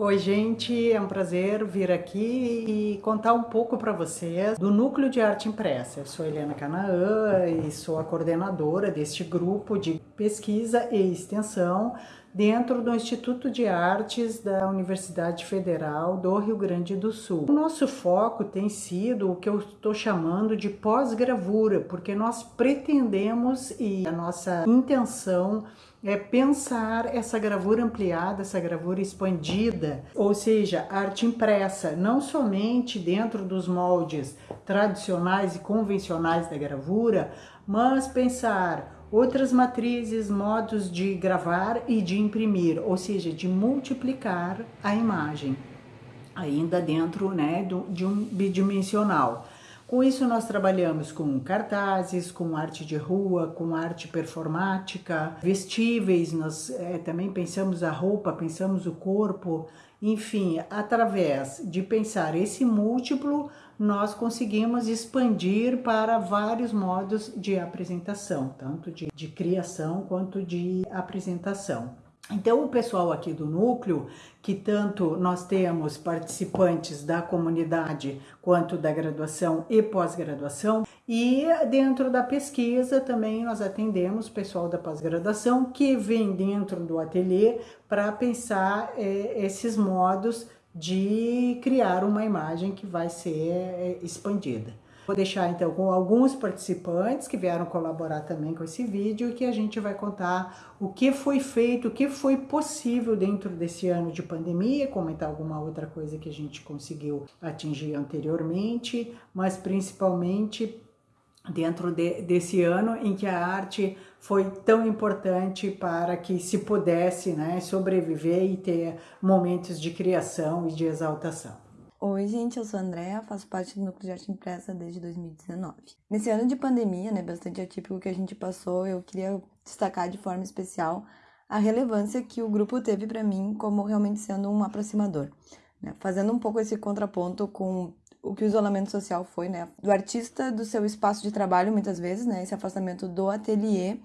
Oi, gente, é um prazer vir aqui e contar um pouco para vocês do Núcleo de Arte Impressa. Eu sou Helena Canaã e sou a coordenadora deste grupo de pesquisa e extensão dentro do Instituto de Artes da Universidade Federal do Rio Grande do Sul. O nosso foco tem sido o que eu estou chamando de pós-gravura, porque nós pretendemos e a nossa intenção é pensar essa gravura ampliada, essa gravura expandida, ou seja, arte impressa, não somente dentro dos moldes tradicionais e convencionais da gravura, mas pensar outras matrizes, modos de gravar e de imprimir, ou seja, de multiplicar a imagem, ainda dentro né, de um bidimensional. Com isso, nós trabalhamos com cartazes, com arte de rua, com arte performática, vestíveis, nós é, também pensamos a roupa, pensamos o corpo, enfim, através de pensar esse múltiplo, nós conseguimos expandir para vários modos de apresentação, tanto de, de criação quanto de apresentação. Então, o pessoal aqui do núcleo, que tanto nós temos participantes da comunidade quanto da graduação e pós-graduação, e dentro da pesquisa também nós atendemos pessoal da pós-graduação que vem dentro do ateliê para pensar é, esses modos de criar uma imagem que vai ser é, expandida. Vou deixar então com alguns participantes que vieram colaborar também com esse vídeo que a gente vai contar o que foi feito, o que foi possível dentro desse ano de pandemia, comentar alguma outra coisa que a gente conseguiu atingir anteriormente, mas principalmente dentro de, desse ano em que a arte foi tão importante para que se pudesse né, sobreviver e ter momentos de criação e de exaltação. Oi, gente, eu sou a Andrea, faço parte do Núcleo de Arte Impressa desde 2019. Nesse ano de pandemia, né, bastante atípico que a gente passou, eu queria destacar de forma especial a relevância que o grupo teve para mim como realmente sendo um aproximador, né? fazendo um pouco esse contraponto com o que o isolamento social foi, né, do artista do seu espaço de trabalho muitas vezes, né, esse afastamento do ateliê,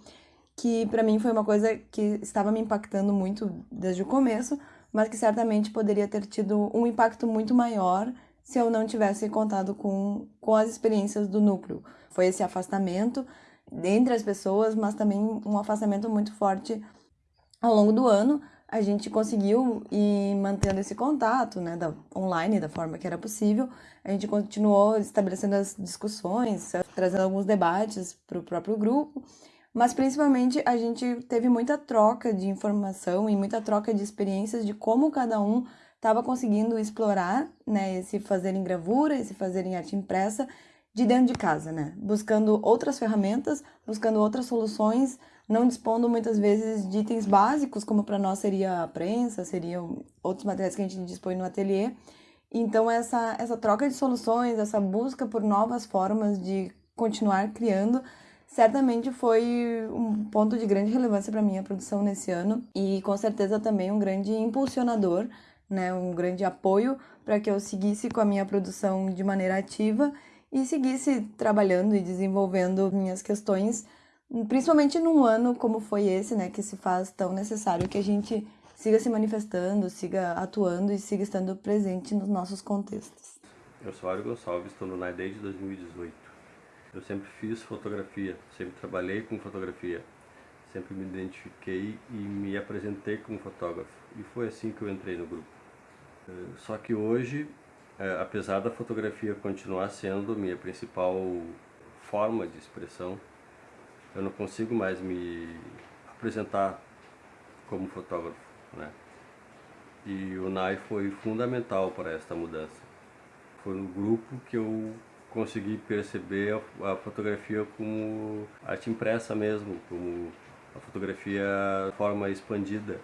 que para mim foi uma coisa que estava me impactando muito desde o começo, mas que certamente poderia ter tido um impacto muito maior se eu não tivesse contado com, com as experiências do núcleo. Foi esse afastamento entre as pessoas, mas também um afastamento muito forte ao longo do ano. A gente conseguiu ir mantendo esse contato, né, da, online, da forma que era possível. A gente continuou estabelecendo as discussões, trazendo alguns debates para o próprio grupo. Mas principalmente a gente teve muita troca de informação e muita troca de experiências de como cada um estava conseguindo explorar, né, esse fazer em gravura, esse fazer em arte impressa de dentro de casa, né? Buscando outras ferramentas, buscando outras soluções, não dispondo muitas vezes de itens básicos, como para nós seria a prensa, seriam outros materiais que a gente dispõe no ateliê. Então essa essa troca de soluções, essa busca por novas formas de continuar criando certamente foi um ponto de grande relevância para minha produção nesse ano e com certeza também um grande impulsionador, né, um grande apoio para que eu seguisse com a minha produção de maneira ativa e seguisse trabalhando e desenvolvendo minhas questões, principalmente num ano como foi esse, né, que se faz tão necessário que a gente siga se manifestando, siga atuando e siga estando presente nos nossos contextos. Eu sou Mário Gonçalves, estou no NAI desde 2018. Eu sempre fiz fotografia, sempre trabalhei com fotografia, sempre me identifiquei e me apresentei como fotógrafo. E foi assim que eu entrei no grupo. Eh, só que hoje, eh, apesar da fotografia continuar sendo minha principal forma de expressão, eu não consigo mais me apresentar como fotógrafo, né? E o NAI foi fundamental para esta mudança. Foi no grupo que eu consegui perceber a, a, fotografia como arte impressa mesmo, como a fotografia forma expandida.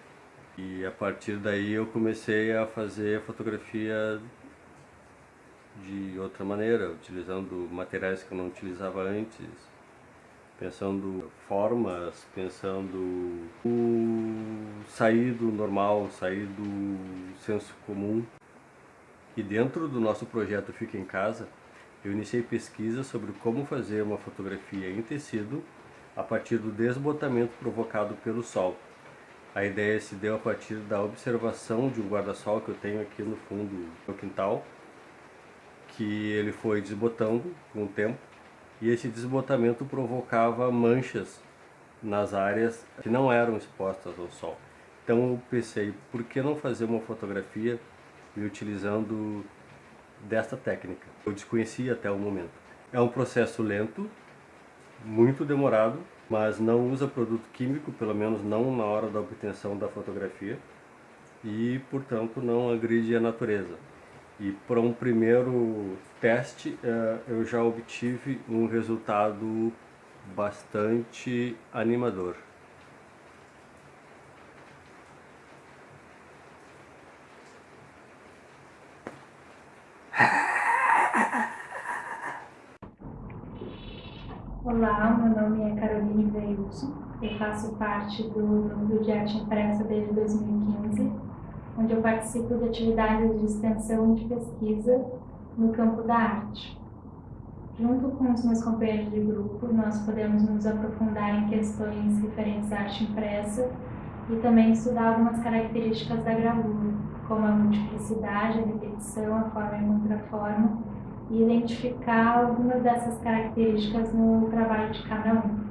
E a partir daí eu comecei a fazer fotografia de outra maneira, utilizando materiais que eu não utilizava antes, pensando formas, pensando o sair do normal, sair do senso comum. E dentro do nosso projeto Fica em Casa, eu iniciei pesquisa sobre como fazer uma fotografia em tecido a partir do desbotamento provocado pelo sol. A ideia se deu a partir da observação de um guarda-sol que eu tenho aqui no fundo do meu quintal, que ele foi desbotando com o tempo e esse desbotamento provocava manchas nas áreas que não eram expostas ao sol. Então eu pensei, por que não fazer uma fotografia me utilizando desta técnica? Eu desconhecia até o momento. É um processo lento, muito demorado, mas não usa produto químico, pelo menos não na hora da obtenção da fotografia, e portanto não agride a natureza. E para um primeiro teste eh, eu já obtive um resultado bastante animador. Olá, meu nome é Caroline Veilson, eu faço parte do Núcleo de Arte Impressa desde 2015, onde eu participo de atividades de extensão de pesquisa no campo da arte. Junto com os meus companheiros de grupo, nós podemos nos aprofundar em questões referentes à arte impressa e também estudar algumas características da gravura, como a multiplicidade, a repetição, a forma e contraforma, e identificar algumas dessas características no trabalho de cada um.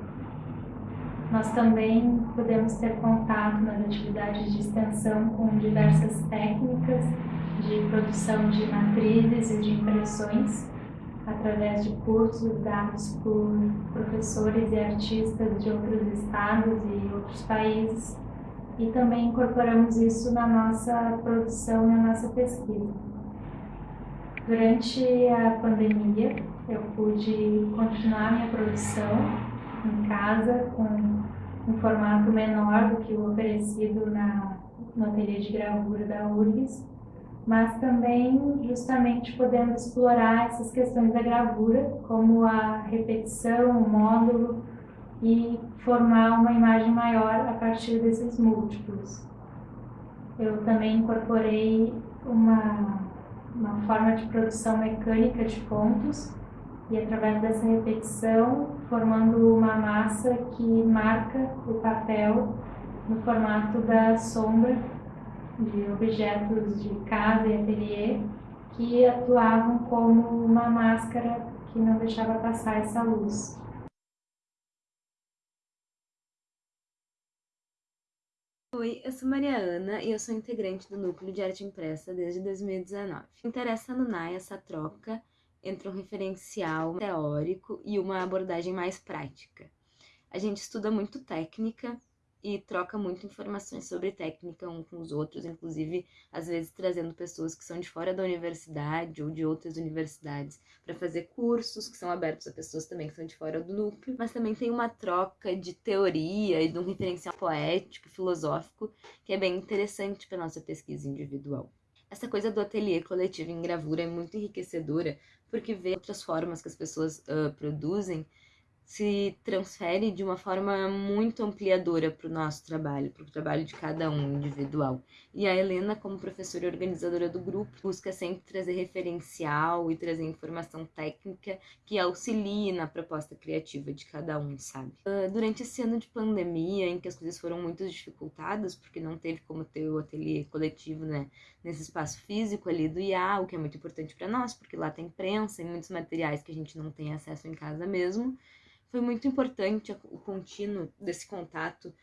Nós também podemos ter contato nas atividades de extensão com diversas técnicas de produção de matrizes e de impressões, através de cursos dados por professores e artistas de outros estados e outros países, e também incorporamos isso na nossa produção, na nossa pesquisa. Durante a pandemia, eu pude continuar minha produção em casa com um formato menor do que o oferecido na, no ateliê de gravura da URGS, mas também justamente podendo explorar essas questões da gravura, como a repetição, o módulo, e formar uma imagem maior a partir desses múltiplos. Eu também incorporei uma uma forma de produção mecânica de pontos e através dessa repetição formando uma massa que marca o papel no formato da sombra de objetos de casa e ateliê que atuavam como uma máscara que não deixava passar essa luz. Oi, eu sou Maria Ana e eu sou integrante do Núcleo de Arte Impressa desde 2019. Interessa no NAI essa troca entre um referencial teórico e uma abordagem mais prática. A gente estuda muito técnica e troca muito informações sobre técnica um com os outros, inclusive às vezes trazendo pessoas que são de fora da universidade ou de outras universidades para fazer cursos que são abertos a pessoas também que são de fora do núcleo, mas também tem uma troca de teoria e de um referencial poético, filosófico, que é bem interessante para nossa pesquisa individual. Essa coisa do ateliê coletivo em gravura é muito enriquecedora, porque vê outras formas que as pessoas uh, produzem se transfere de uma forma muito ampliadora para o nosso trabalho, para o trabalho de cada um individual. E a Helena, como professora e organizadora do grupo, busca sempre trazer referencial e trazer informação técnica que auxilie na proposta criativa de cada um, sabe? Uh, durante esse ano de pandemia, em que as coisas foram muito dificultadas, porque não teve como ter o ateliê coletivo, né, nesse espaço físico ali do IA, o que é muito importante para nós, porque lá tem prensa e muitos materiais que a gente não tem acesso em casa mesmo foi muito importante o contínuo desse contato,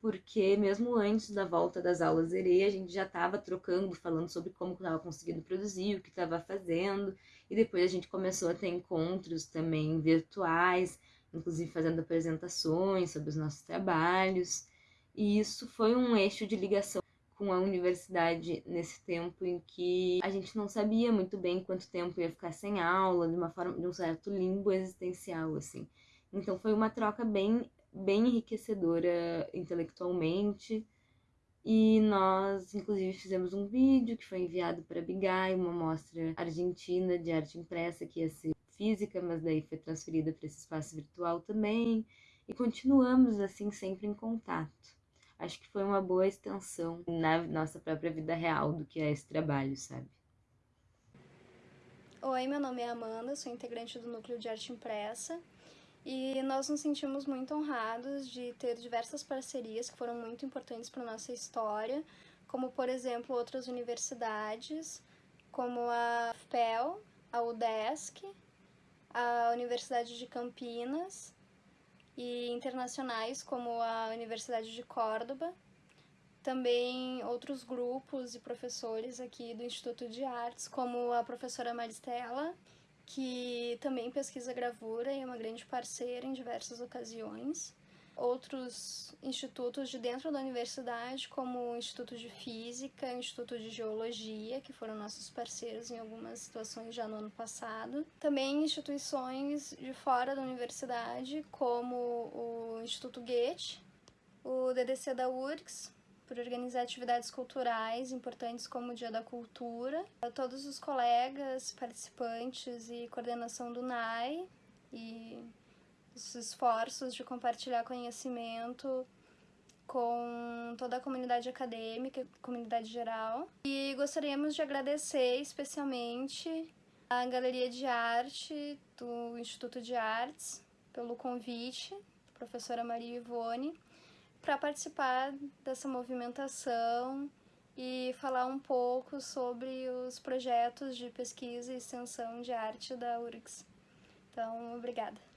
porque mesmo antes da volta das aulas ERE, a gente já estava trocando, falando sobre como estava conseguindo produzir, o que estava fazendo, e depois a gente começou a ter encontros também virtuais, inclusive fazendo apresentações sobre os nossos trabalhos, e isso foi um eixo de ligação com a universidade nesse tempo em que a gente não sabia muito bem quanto tempo ia ficar sem aula, de uma forma de um certo limbo existencial assim. Então foi uma troca bem, bem enriquecedora intelectualmente. E nós, inclusive, fizemos um vídeo que foi enviado para Bigai, uma mostra argentina de arte impressa que ia ser física, mas daí foi transferida para esse espaço virtual também. E continuamos assim sempre em contato. Acho que foi uma boa extensão na nossa própria vida real do que é esse trabalho, sabe? Oi, meu nome é Amanda, sou integrante do Núcleo de Arte Impressa E nós nos sentimos muito honrados de ter diversas parcerias que foram muito importantes para nossa história, como por exemplo outras universidades, como a FPEL, a UDESC, a Universidade de Campinas e internacionais como a Universidade de Córdoba. Também outros grupos e professores aqui do Instituto de Artes, como a professora Maristela, que também pesquisa gravura e é uma grande parceira em diversas ocasiões outros institutos de dentro da universidade, como o Instituto de Física, o Instituto de Geologia, que foram nossos parceiros em algumas situações já no ano passado. Também instituições de fora da universidade, como o Instituto Goethe, o DDC da URGS, por organizar atividades culturais importantes como o Dia da Cultura, a todos os colegas, participantes e coordenação do NAI e os esforços de compartilhar conhecimento com toda a comunidade acadêmica, comunidade geral. E gostaríamos de agradecer especialmente a Galeria de Arte do Instituto de Artes pelo convite, professora Maria Ivone, para participar dessa movimentação e falar um pouco sobre os projetos de pesquisa e extensão de arte da URGS. Então, obrigada.